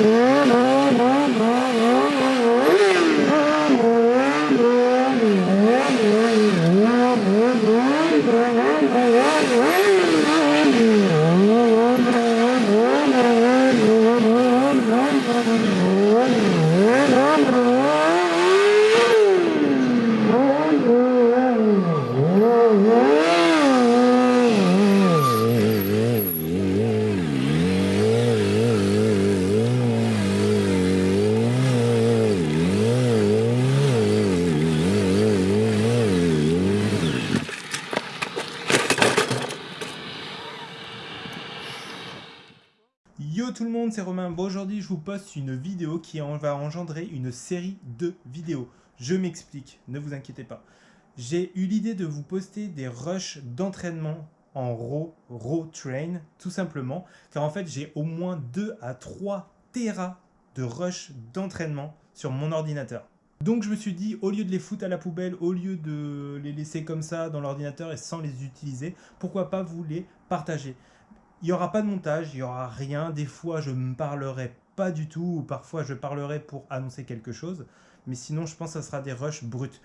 Yeah. Hello tout le monde, c'est Romain. Bon, aujourd'hui, je vous poste une vidéo qui va engendrer une série de vidéos. Je m'explique, ne vous inquiétez pas. J'ai eu l'idée de vous poster des rushs d'entraînement en raw, raw train, tout simplement, car en fait, j'ai au moins 2 à 3 terras de rushs d'entraînement sur mon ordinateur. Donc je me suis dit, au lieu de les foutre à la poubelle, au lieu de les laisser comme ça dans l'ordinateur et sans les utiliser, pourquoi pas vous les partager il n'y aura pas de montage, il n'y aura rien. Des fois, je ne parlerai pas du tout, ou parfois je parlerai pour annoncer quelque chose. Mais sinon, je pense que ça sera des rushs bruts.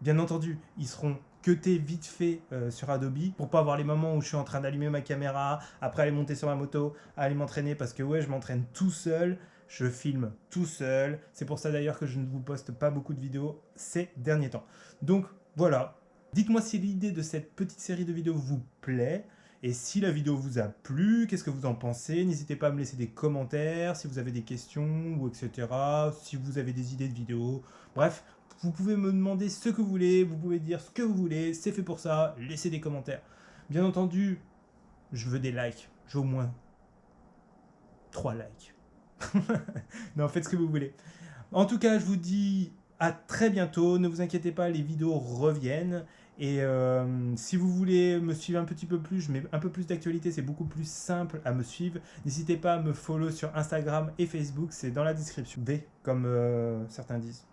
Bien entendu, ils seront cutés vite fait euh, sur Adobe pour pas avoir les moments où je suis en train d'allumer ma caméra, après aller monter sur ma moto, aller m'entraîner parce que ouais, je m'entraîne tout seul, je filme tout seul. C'est pour ça d'ailleurs que je ne vous poste pas beaucoup de vidéos ces derniers temps. Donc voilà, dites-moi si l'idée de cette petite série de vidéos vous plaît. Et si la vidéo vous a plu, qu'est-ce que vous en pensez? N'hésitez pas à me laisser des commentaires, si vous avez des questions, ou etc. Si vous avez des idées de vidéos. Bref, vous pouvez me demander ce que vous voulez, vous pouvez dire ce que vous voulez, c'est fait pour ça, laissez des commentaires. Bien entendu, je veux des likes, j'ai au moins 3 likes. non, faites ce que vous voulez. En tout cas, je vous dis à très bientôt. Ne vous inquiétez pas, les vidéos reviennent. Et euh, si vous voulez me suivre un petit peu plus, je mets un peu plus d'actualité, c'est beaucoup plus simple à me suivre. N'hésitez pas à me follow sur Instagram et Facebook, c'est dans la description. D, comme euh, certains disent.